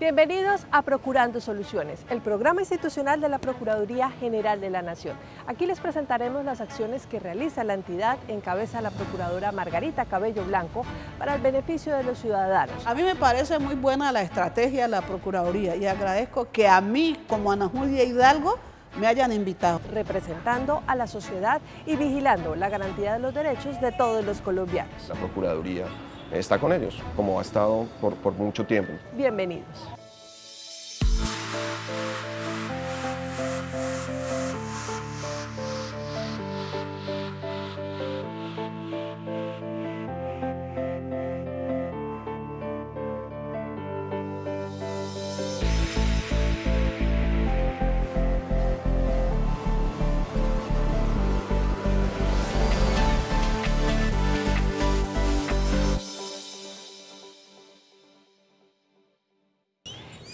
Bienvenidos a Procurando Soluciones, el programa institucional de la Procuraduría General de la Nación. Aquí les presentaremos las acciones que realiza la entidad en cabeza la Procuradora Margarita Cabello Blanco para el beneficio de los ciudadanos. A mí me parece muy buena la estrategia de la Procuraduría y agradezco que a mí, como Ana Julia Hidalgo, me hayan invitado. Representando a la sociedad y vigilando la garantía de los derechos de todos los colombianos. La Procuraduría está con ellos, como ha estado por, por mucho tiempo. Bienvenidos.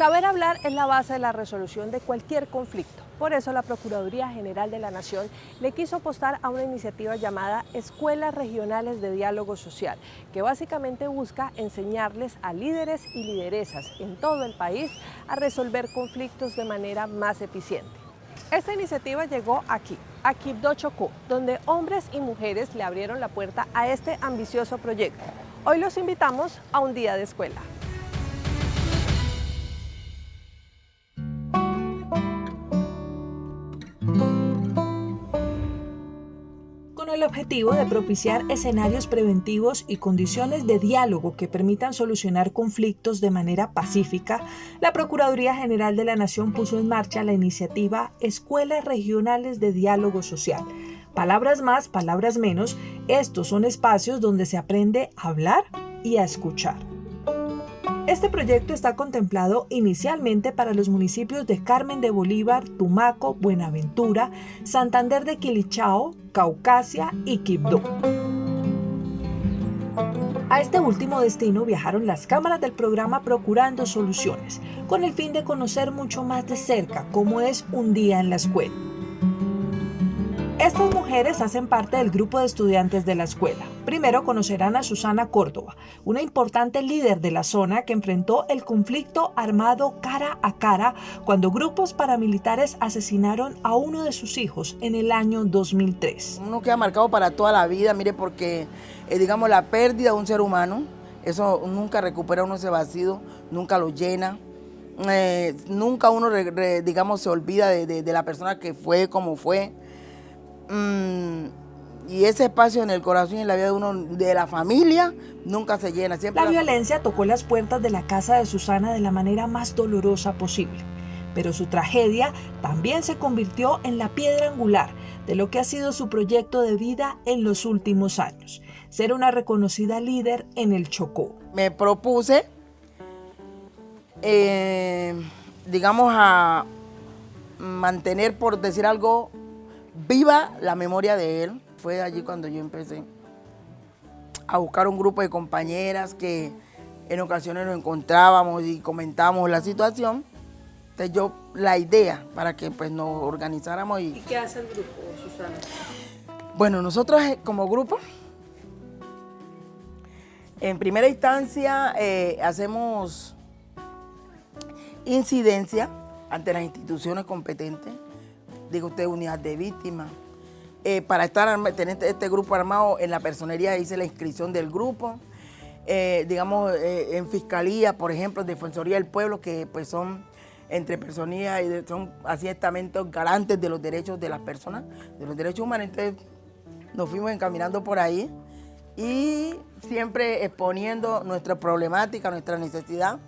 Saber hablar es la base de la resolución de cualquier conflicto. Por eso la Procuraduría General de la Nación le quiso apostar a una iniciativa llamada Escuelas Regionales de Diálogo Social, que básicamente busca enseñarles a líderes y lideresas en todo el país a resolver conflictos de manera más eficiente. Esta iniciativa llegó aquí, a Quibdó Chocó, donde hombres y mujeres le abrieron la puerta a este ambicioso proyecto. Hoy los invitamos a un día de escuela. El objetivo de propiciar escenarios preventivos y condiciones de diálogo que permitan solucionar conflictos de manera pacífica, la Procuraduría General de la Nación puso en marcha la iniciativa Escuelas Regionales de Diálogo Social. Palabras más, palabras menos, estos son espacios donde se aprende a hablar y a escuchar. Este proyecto está contemplado inicialmente para los municipios de Carmen de Bolívar, Tumaco, Buenaventura, Santander de Quilichao, Caucasia y Quibdó. A este último destino viajaron las cámaras del programa Procurando Soluciones, con el fin de conocer mucho más de cerca cómo es un día en la escuela. Estas mujeres hacen parte del grupo de estudiantes de la escuela. Primero conocerán a Susana Córdoba, una importante líder de la zona que enfrentó el conflicto armado cara a cara cuando grupos paramilitares asesinaron a uno de sus hijos en el año 2003. Uno queda marcado para toda la vida, mire, porque eh, digamos la pérdida de un ser humano, eso nunca recupera uno ese vacío, nunca lo llena. Eh, nunca uno, digamos, se olvida de, de la persona que fue, como fue. Mm, y ese espacio en el corazón y en la vida de uno, de la familia, nunca se llena. Siempre la, violencia tocó las puertas de la casa de Susana de la manera más dolorosa posible. Pero su tragedia también se convirtió en la piedra angular de lo que ha sido su proyecto de vida en los últimos años, ser una reconocida líder en el Chocó. Me propuse, eh, digamos, a mantener, por decir algo, viva la memoria de él. Fue allí cuando yo empecé a buscar un grupo de compañeras que en ocasiones nos encontrábamos y comentábamos la situación. Entonces yo, la idea para que pues nos organizáramos y... ¿Y qué hace el grupo, Susana? Bueno, nosotros eh, como grupo, en primera instancia eh, hacemos incidencia ante las instituciones competentes, digo usted, unidad de víctimas. Eh, para estar tener este, este grupo armado, en la personería hice la inscripción del grupo. Eh, digamos, eh, en fiscalía, por ejemplo, Defensoría del Pueblo, que pues son entre personas y son así estamentos garantes de los derechos de las personas, de los derechos humanos. Entonces nos fuimos encaminando por ahí y siempre exponiendo nuestra problemática, nuestra necesidad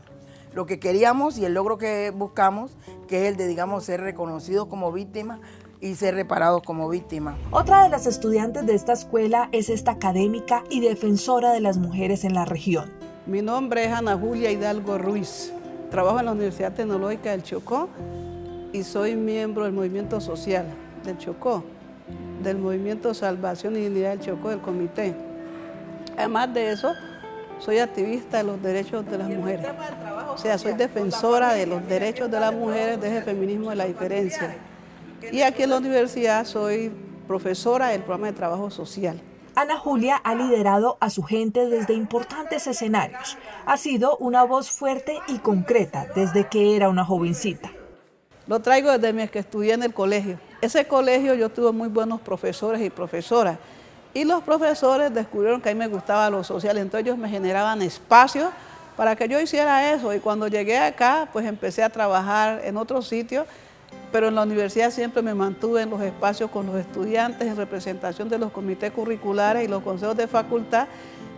lo que queríamos y el logro que buscamos, que es el de, digamos, ser reconocidos como víctimas y ser reparados como víctimas. Otra de las estudiantes de esta escuela es esta académica y defensora de las mujeres en la región. Mi nombre es Ana Julia Hidalgo Ruiz. Trabajo en la Universidad Tecnológica del Chocó y soy miembro del movimiento social del Chocó, del movimiento Salvación y Dignidad del Chocó, del comité. Además de eso, soy activista de los derechos de las mujeres. O sea, soy defensora de los derechos de las mujeres desde el feminismo de la diferencia. Y aquí en la universidad soy profesora del programa de trabajo social. Ana Julia ha liderado a su gente desde importantes escenarios. Ha sido una voz fuerte y concreta desde que era una jovencita. Lo traigo desde mi que estudié en el colegio. Ese colegio yo tuve muy buenos profesores y profesoras. Y los profesores descubrieron que a mí me gustaba lo social, entonces ellos me generaban espacios para que yo hiciera eso. Y cuando llegué acá, pues empecé a trabajar en otro sitio, pero en la universidad siempre me mantuve en los espacios con los estudiantes, en representación de los comités curriculares y los consejos de facultad.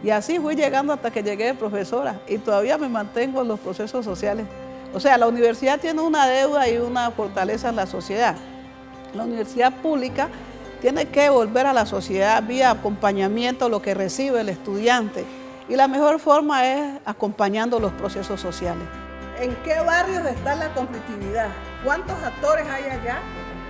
Y así fui llegando hasta que llegué de profesora y todavía me mantengo en los procesos sociales. O sea, la universidad tiene una deuda y una fortaleza en la sociedad. La universidad pública tiene que volver a la sociedad vía acompañamiento, lo que recibe el estudiante. Y la mejor forma es acompañando los procesos sociales. ¿En qué barrios está la conflictividad? ¿Cuántos actores hay allá?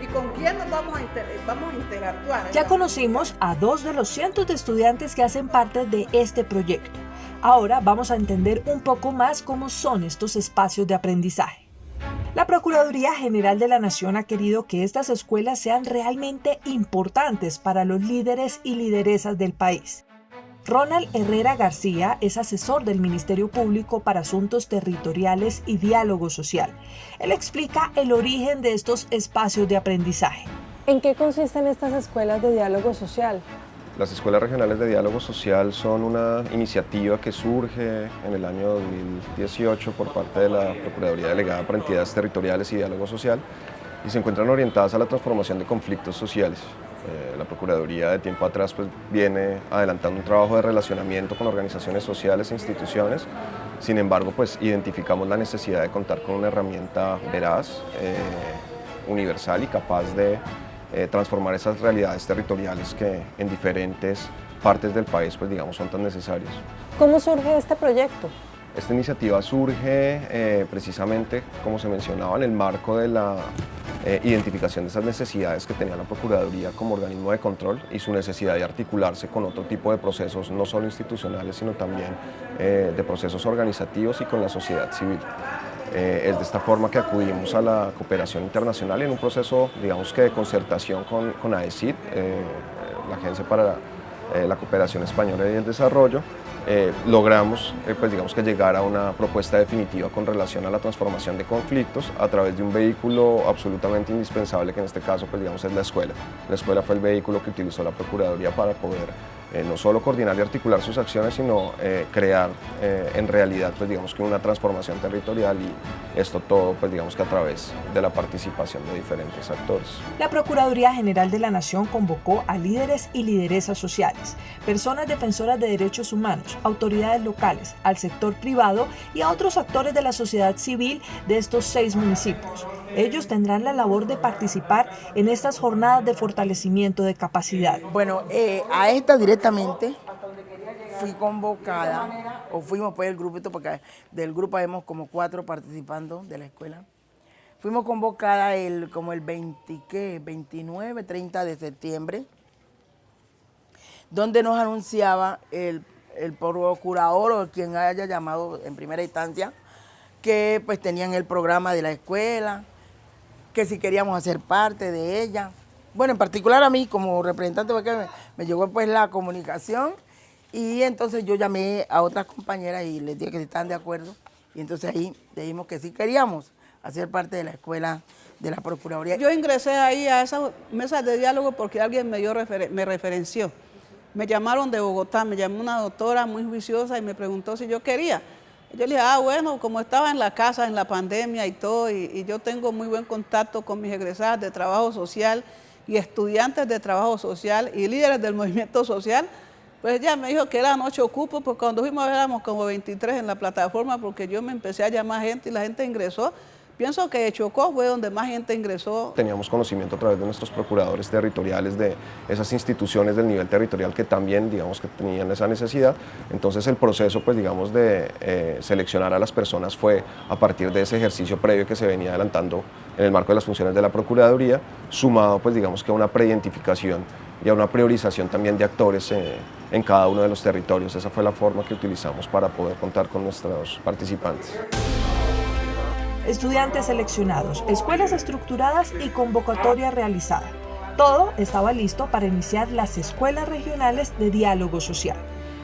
¿Y con quién nos vamos a, vamos a interactuar? Ya conocimos a dos de los cientos de estudiantes que hacen parte de este proyecto. Ahora vamos a entender un poco más cómo son estos espacios de aprendizaje. La Procuraduría General de la Nación ha querido que estas escuelas sean realmente importantes para los líderes y lideresas del país. Ronald Herrera García es asesor del Ministerio Público para Asuntos Territoriales y Diálogo Social. Él explica el origen de estos espacios de aprendizaje. ¿En qué consisten estas escuelas de diálogo social? Las escuelas regionales de diálogo social son una iniciativa que surge en el año 2018 por parte de la Procuraduría Delegada para Entidades Territoriales y Diálogo Social y se encuentran orientadas a la transformación de conflictos sociales. Eh, la Procuraduría de tiempo atrás pues, viene adelantando un trabajo de relacionamiento con organizaciones sociales e instituciones, sin embargo pues, identificamos la necesidad de contar con una herramienta veraz, eh, universal y capaz de eh, transformar esas realidades territoriales que en diferentes partes del país pues digamos son tan necesarias. ¿Cómo surge este proyecto? Esta iniciativa surge precisamente, como se mencionaba, en el marco de la eh, identificación de esas necesidades que tenía la Procuraduría como organismo de control y su necesidad de articularse con otro tipo de procesos, no solo institucionales, sino también de procesos organizativos y con la sociedad civil. Eh, es de esta forma que acudimos a la cooperación internacional en un proceso, digamos que de concertación con, con AECID, eh, la Agencia para eh, la Cooperación Española y el Desarrollo, logramos pues digamos que llegar a una propuesta definitiva con relación a la transformación de conflictos a través de un vehículo absolutamente indispensable que en este caso pues digamos es la escuela. La escuela fue el vehículo que utilizó la Procuraduría para poder eh, no solo coordinar y articular sus acciones, sino eh, crear eh, en realidad pues, digamos que una transformación territorial y esto todo pues, digamos que a través de la participación de diferentes actores. La Procuraduría General de la Nación convocó a líderes y lideresas sociales, personas defensoras de derechos humanos, autoridades locales, al sector privado y a otros actores de la sociedad civil de estos seis municipios. Ellos tendrán la labor de participar en estas jornadas de fortalecimiento de capacidad. Bueno, a esta directa fui convocada, o fuimos pues el grupito, porque del grupo hemos como cuatro participando de la escuela. Fuimos convocadas el, como el 20, ¿qué? 29, 30 de septiembre, donde nos anunciaba el, el procurador o quien haya llamado en primera instancia, que pues tenían el programa de la escuela, que si queríamos hacer parte de ella. Bueno, en particular a mí como representante, porque me, llegó pues la comunicación y entonces yo llamé a otras compañeras y les dije que si estaban de acuerdo y entonces ahí dijimos que sí queríamos hacer parte de la escuela de la Procuraduría. Yo ingresé ahí a esas mesas de diálogo porque alguien me, dio me referenció. Me llamaron de Bogotá, me llamó una doctora muy juiciosa y me preguntó si yo quería. Yo le dije, ah, bueno, como estaba en la casa, en la pandemia y todo, y yo tengo muy buen contacto con mis egresadas de trabajo social, y estudiantes de trabajo social y líderes del movimiento social, pues ella me dijo que eran ocho cupos, porque cuando fuimos éramos como 23 en la plataforma, porque yo me empecé a llamar gente y la gente ingresó. Pienso que Chocó fue donde más gente ingresó. Teníamos conocimiento a través de nuestros procuradores territoriales de esas instituciones del nivel territorial que también, digamos, que tenían esa necesidad. Entonces el proceso, pues, digamos, de eh, seleccionar a las personas fue a partir de ese ejercicio previo que se venía adelantando en el marco de las funciones de la Procuraduría, sumado, pues, digamos, que a una preidentificación y a una priorización también de actores eh, en cada uno de los territorios. Esa fue la forma que utilizamos para poder contar con nuestros participantes estudiantes seleccionados, escuelas estructuradas y convocatoria realizada. Todo estaba listo para iniciar las escuelas regionales de diálogo social.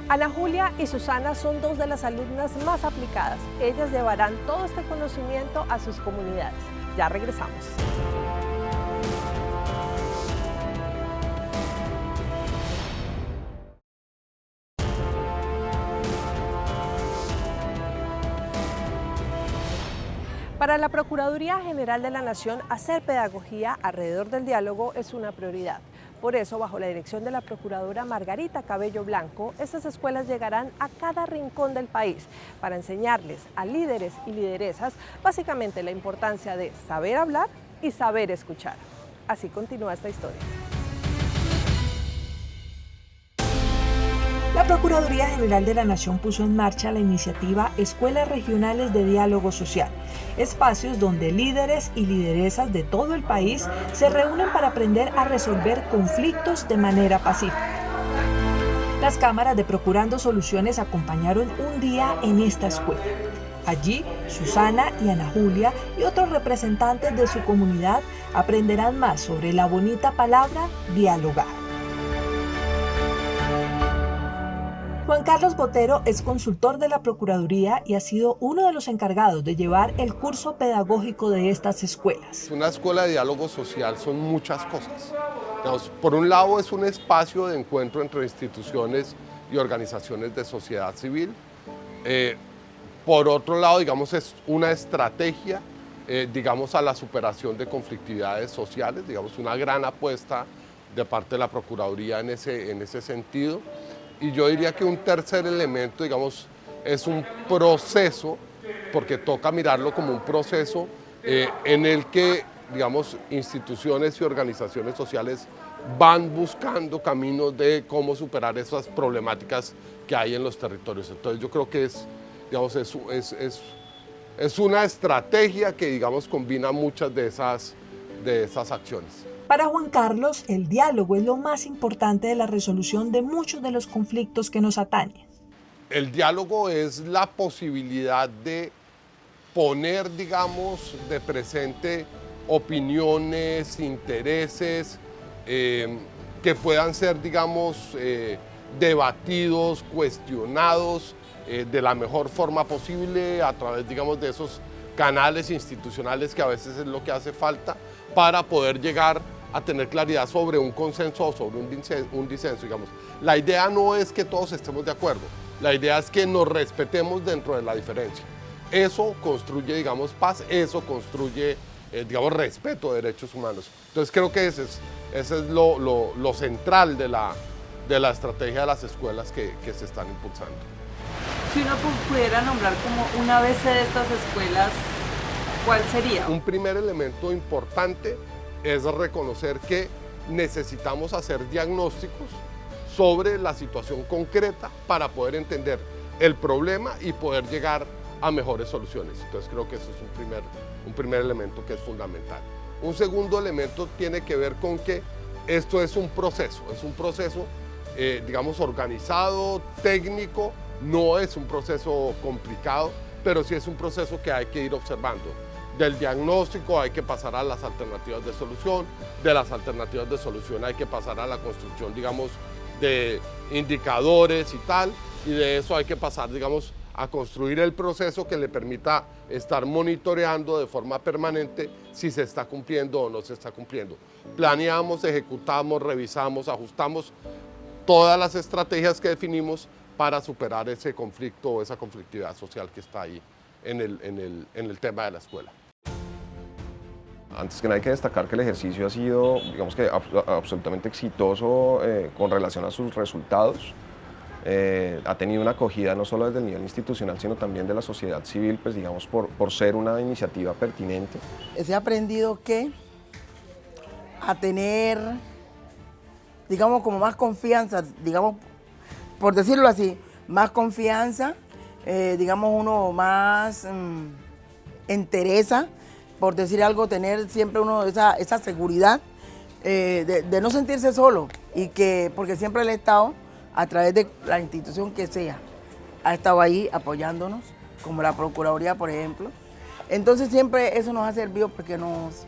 Ana Julia y Susana son dos de las alumnas más aplicadas. Ellas llevarán todo este conocimiento a sus comunidades. Ya regresamos. Para la Procuraduría General de la Nación, hacer pedagogía alrededor del diálogo es una prioridad. Por eso, bajo la dirección de la Procuradora Margarita Cabello Blanco, estas escuelas llegarán a cada rincón del país para enseñarles a líderes y lideresas básicamente la importancia de saber hablar y saber escuchar. Así continúa esta historia. La Procuraduría General de la Nación puso en marcha la iniciativa Escuelas Regionales de Diálogo Social, espacios donde líderes y lideresas de todo el país se reúnen para aprender a resolver conflictos de manera pacífica. Las cámaras de Procurando Soluciones acompañaron un día en esta escuela. Allí, Susana y Ana Julia y otros representantes de su comunidad aprenderán más sobre la bonita palabra dialogar. Juan Carlos Botero es consultor de la Procuraduría y ha sido uno de los encargados de llevar el curso pedagógico de estas escuelas. Una escuela de diálogo social son muchas cosas. por un lado es un espacio de encuentro entre instituciones y organizaciones de sociedad civil. Eh, por otro lado, digamos, es una estrategia, eh, digamos, a la superación de conflictividades sociales, digamos, una gran apuesta de parte de la Procuraduría en ese, en ese sentido. Y yo diría que un tercer elemento, digamos, es un proceso, porque toca mirarlo como un proceso eh, en el que, digamos, instituciones y organizaciones sociales van buscando caminos de cómo superar esas problemáticas que hay en los territorios. Entonces yo creo que es, digamos, es, es, es una estrategia que, digamos, combina muchas de esas, de esas acciones. Para Juan Carlos, el diálogo es lo más importante de la resolución de muchos de los conflictos que nos atañen. El diálogo es la posibilidad de poner, digamos, de presente opiniones, intereses, eh, que puedan ser, digamos, eh, debatidos, cuestionados eh, de la mejor forma posible a través, digamos, de esos canales institucionales que a veces es lo que hace falta para poder llegar a tener claridad sobre un consenso o sobre un disenso, digamos. La idea no es que todos estemos de acuerdo, la idea es que nos respetemos dentro de la diferencia. Eso construye, digamos, paz, eso construye, eh, digamos, respeto de derechos humanos. Entonces creo que ese es, ese es lo, lo, central de la, de la estrategia de las escuelas que, que se están impulsando. Si uno pudiera nombrar como una vez de estas escuelas, ¿cuál sería? Un primer elemento importante es reconocer que necesitamos hacer diagnósticos sobre la situación concreta para poder entender el problema y poder llegar a mejores soluciones. Entonces creo que eso es un primer, un primer elemento que es fundamental. Un segundo elemento tiene que ver con que esto es un proceso, es un proceso, eh, digamos, organizado, técnico, no es un proceso complicado, pero sí es un proceso que hay que ir observando del diagnóstico hay que pasar a las alternativas de solución, de las alternativas de solución hay que pasar a la construcción, digamos, de indicadores y tal, y de eso hay que pasar, digamos, a construir el proceso que le permita estar monitoreando de forma permanente si se está cumpliendo o no se está cumpliendo. Planeamos, ejecutamos, revisamos, ajustamos todas las estrategias que definimos para superar ese conflicto o esa conflictividad social que está ahí en el, en el, en el tema de la escuela. Antes que nada hay que destacar que el ejercicio ha sido, digamos que absolutamente exitoso eh, con relación a sus resultados. Eh, ha tenido una acogida no solo desde el nivel institucional, sino también de la sociedad civil, pues digamos por, por ser una iniciativa pertinente. Se ha aprendido que a tener, digamos, como más confianza, digamos, por decirlo así, más confianza, eh, digamos, uno más mm, entereza por decir algo, tener siempre uno esa, esa seguridad eh, de, no sentirse solo y que, porque siempre el Estado, a través de la institución que sea, ha estado ahí apoyándonos, como la Procuraduría, por ejemplo. Entonces siempre eso nos ha servido porque nos,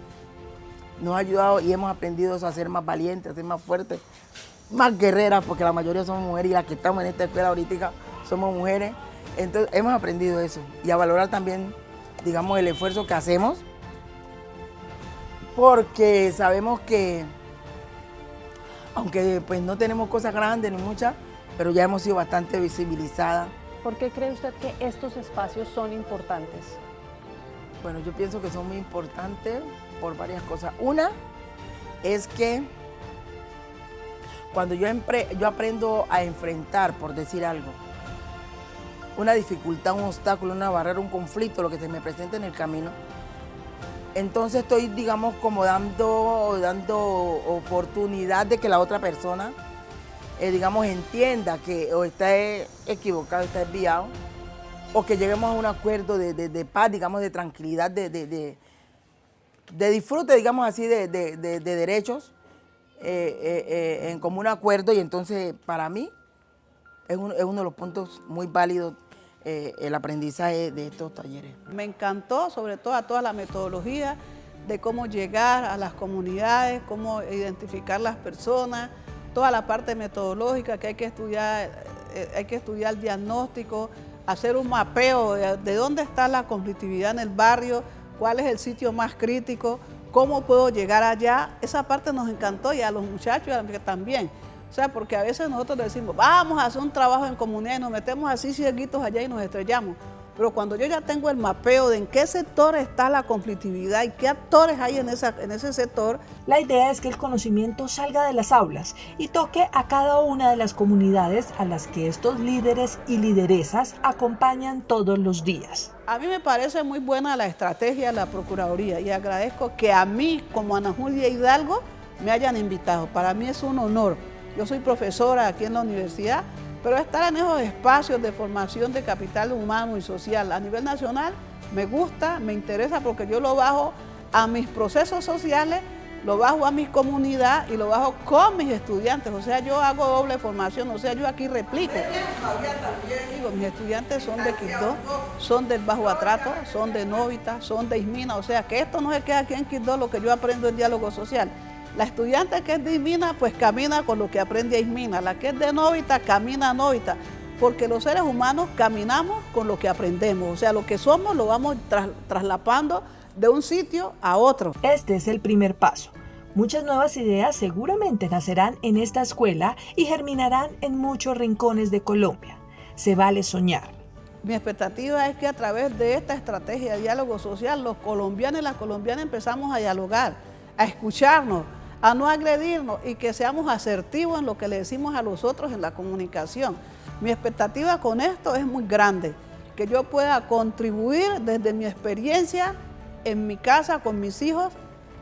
nos ha ayudado y hemos aprendido a ser más valientes, a ser más fuertes, más guerreras, porque la mayoría somos mujeres y las que estamos en esta escuela ahorita somos mujeres. Entonces hemos aprendido eso y a valorar también, digamos, el esfuerzo que hacemos, porque sabemos que, aunque pues no tenemos cosas grandes ni muchas, pero ya hemos sido bastante visibilizadas. ¿Por qué cree usted que estos espacios son importantes? Bueno, yo pienso que son muy importantes por varias cosas. Una es que cuando yo, yo aprendo a enfrentar, por decir algo, una dificultad, un obstáculo, una barrera, un conflicto, lo que se me presenta en el camino, entonces estoy, digamos, como dando, dando oportunidad de que la otra persona, eh, digamos, entienda que o está equivocado, está desviado, o que lleguemos a un acuerdo de, paz, digamos, de tranquilidad, de, de disfrute, digamos así, de, derechos eh, eh, eh, en común acuerdo y entonces para mí es, uno de los puntos muy válidos el aprendizaje de estos talleres. Me encantó sobre todo a toda la metodología de cómo llegar a las comunidades, cómo identificar las personas, toda la parte metodológica que hay que estudiar, hay que estudiar el diagnóstico, hacer un mapeo de dónde está la conflictividad en el barrio, cuál es el sitio más crítico, cómo puedo llegar allá. Esa parte nos encantó y a los muchachos también. O sea, porque a veces nosotros decimos, vamos a hacer un trabajo en comunidad y nos metemos así cieguitos allá y nos estrellamos. Pero cuando yo ya tengo el mapeo de en qué sector está la conflictividad y qué actores hay en, esa, en ese sector. La idea es que el conocimiento salga de las aulas y toque a cada una de las comunidades a las que estos líderes y lideresas acompañan todos los días. A mí me parece muy buena la estrategia de la Procuraduría y agradezco que a mí, como Ana Julia Hidalgo, me hayan invitado. Para mí es un honor. Yo soy profesora aquí en la universidad pero estar en esos espacios de formación de capital humano y social a nivel nacional me gusta, me interesa porque yo lo bajo a mis procesos sociales, lo bajo a mi comunidad y lo bajo con mis estudiantes. O sea, yo hago doble formación, o sea, yo aquí replico. Digo, mis estudiantes son de Quito, son del Bajo Atrato, son de Novita, son de Ismina. O sea, que esto no se queda aquí en Quito lo que yo aprendo en diálogo social. La estudiante que es de Ismina, pues camina con lo que aprende a Ismina. La que es de Novita, camina a Novita. Porque los seres humanos caminamos con lo que aprendemos. O sea, lo que somos lo vamos traslapando de un sitio a otro. Este es el primer paso. Muchas nuevas ideas seguramente nacerán en esta escuela y germinarán en muchos rincones de Colombia. Se vale soñar. Mi expectativa es que a través de esta estrategia de diálogo social, los colombianos y las colombianas empezamos a dialogar, a escucharnos, a no agredirnos y que seamos asertivos en lo que le decimos a los otros en la comunicación. Mi expectativa con esto es muy grande, que yo pueda contribuir desde mi experiencia en mi casa con mis hijos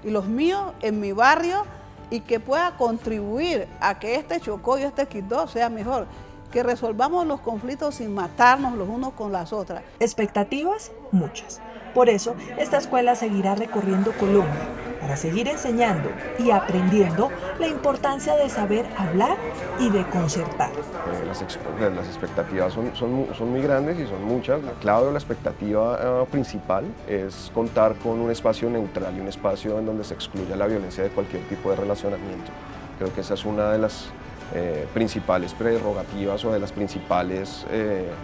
y los míos, en mi barrio, y que pueda contribuir a que este Chocó y este Quito sea mejor, que resolvamos los conflictos sin matarnos los unos con las otras. Expectativas, muchas. Por eso, esta escuela seguirá recorriendo Colombia para seguir enseñando y aprendiendo la importancia de saber hablar y de concertar. Eh, las, expectativas son, muy grandes y son muchas. La clave la expectativa eh, principal es contar con un espacio neutral y un espacio en donde se excluya la violencia de cualquier tipo de relacionamiento. Creo que esa es una de las eh, principales prerrogativas o de las principales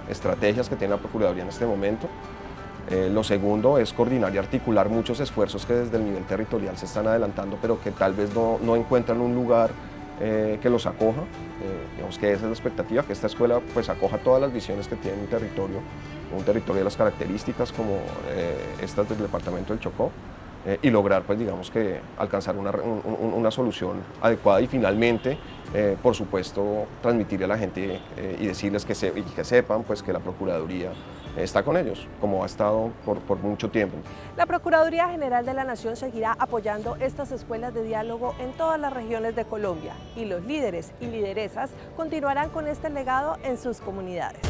estrategias que tiene la Procuraduría en este momento. Eh, lo segundo es coordinar y articular muchos esfuerzos que desde el nivel territorial se están adelantando, pero que tal vez no, encuentran un lugar eh, que los acoja. Eh, digamos que esa es la expectativa, que esta escuela pues acoja todas las visiones que tiene un territorio, un territorio de las características como estas del departamento del Chocó, y lograr pues digamos que alcanzar una, una solución adecuada y finalmente por supuesto transmitirle a la gente y decirles que, se, que sepan pues que la Procuraduría está con ellos, como ha estado por, por, mucho tiempo. La Procuraduría General de la Nación seguirá apoyando estas escuelas de diálogo en todas las regiones de Colombia y los líderes y lideresas continuarán con este legado en sus comunidades.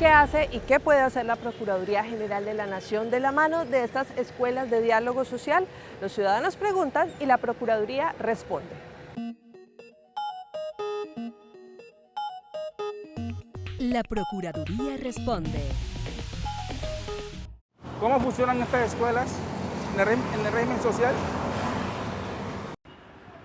qué hace y qué puede hacer la Procuraduría General de la Nación de la mano de estas escuelas de diálogo social. Los ciudadanos preguntan y la Procuraduría responde. La Procuraduría responde. ¿Cómo funcionan estas escuelas en el, régimen social?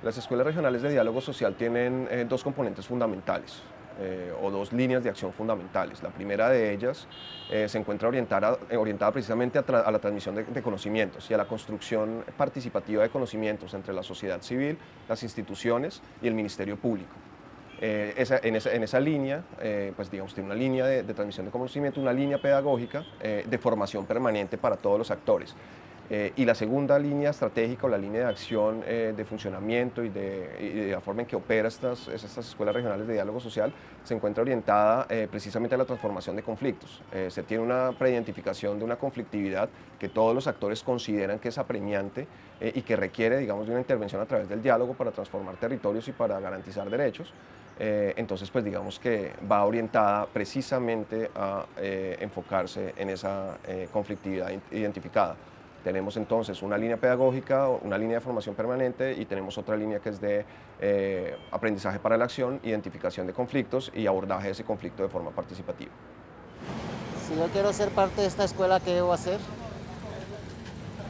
Las escuelas regionales de diálogo social tienen eh, dos componentes fundamentales. Eh, o dos líneas de acción fundamentales. La primera de ellas eh, se encuentra orientada, orientada precisamente a, la transmisión de, conocimientos y a la construcción participativa de conocimientos entre la sociedad civil, las instituciones y el Ministerio Público. en, esa, línea, pues digamos, tiene una línea de, transmisión de conocimiento, una línea pedagógica de formación permanente para todos los actores. Eh, y la segunda línea estratégica o la línea de acción eh, de funcionamiento y de, la forma en que opera estas, estas escuelas regionales de diálogo social se encuentra orientada eh, precisamente a la transformación de conflictos. se tiene una preidentificación de una conflictividad que todos los actores consideran que es apremiante y que requiere digamos, de una intervención a través del diálogo para transformar territorios y para garantizar derechos. entonces, pues digamos que va orientada precisamente a enfocarse en esa conflictividad identificada. Tenemos entonces una línea pedagógica, una línea de formación permanente y tenemos otra línea que es de eh, aprendizaje para la acción, identificación de conflictos y abordaje de ese conflicto de forma participativa. Si yo quiero ser parte de esta escuela, ¿qué debo hacer?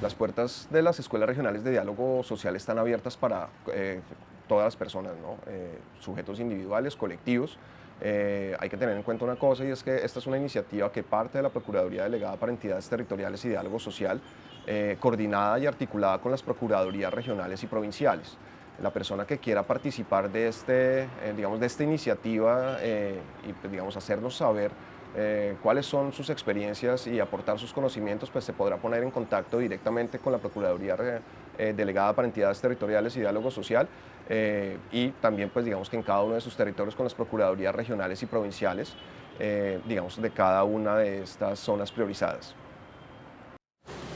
Las puertas de las escuelas regionales de diálogo social están abiertas para eh, todas las personas, eh, sujetos individuales, colectivos, eh, hay que tener en cuenta una cosa y es que esta es una iniciativa que parte de la Procuraduría Delegada para Entidades Territoriales y Diálogo Social, eh, coordinada y articulada con las Procuradurías Regionales y Provinciales. La persona que quiera participar de, este, eh, digamos, de esta iniciativa y pues, digamos, hacernos saber cuáles son sus experiencias y aportar sus conocimientos, pues se podrá poner en contacto directamente con la Procuraduría Delegada para Entidades Territoriales y Diálogo Social eh, y también pues digamos que en cada uno de sus territorios con las procuradurías regionales y provinciales, eh, digamos de cada una de estas zonas priorizadas.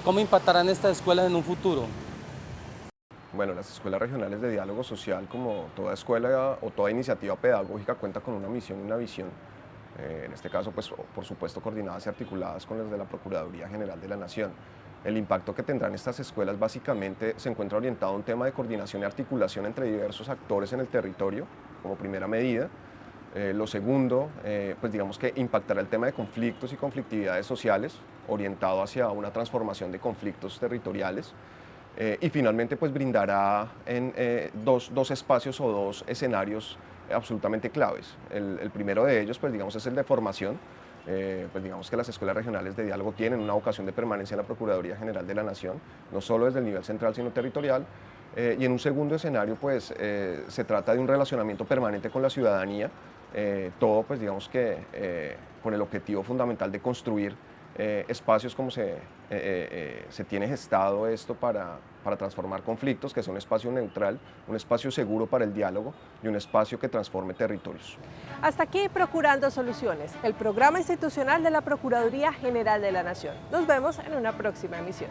¿Cómo impactarán estas escuelas en un futuro? Bueno, las escuelas regionales de diálogo social, como toda escuela o toda iniciativa pedagógica, cuenta con una misión y una visión. Eh, en este caso, pues, por supuesto, coordinadas y articuladas con las de la Procuraduría General de la Nación. El impacto que tendrán estas escuelas básicamente se encuentra orientado a un tema de coordinación y articulación entre diversos actores en el territorio, como primera medida. Eh, lo segundo, eh, pues digamos que impactará el tema de conflictos y conflictividades sociales, orientado hacia una transformación de conflictos territoriales. Eh, y finalmente, pues brindará en, dos, dos, espacios o dos escenarios absolutamente claves. El, el primero de ellos, pues digamos, es el de formación, eh, pues digamos que las escuelas regionales de diálogo tienen una vocación de permanencia en la Procuraduría General de la Nación, no solo desde el nivel central, sino territorial. Eh, y en un segundo escenario, pues eh, se trata de un relacionamiento permanente con la ciudadanía, todo pues digamos que con el objetivo fundamental de construir eh, espacios como se, eh, eh, se tiene gestado esto para, para transformar conflictos, que sea un espacio neutral, un espacio seguro para el diálogo y un espacio que transforme territorios. Hasta aquí Procurando Soluciones, el programa institucional de la Procuraduría General de la Nación. Nos vemos en una próxima emisión.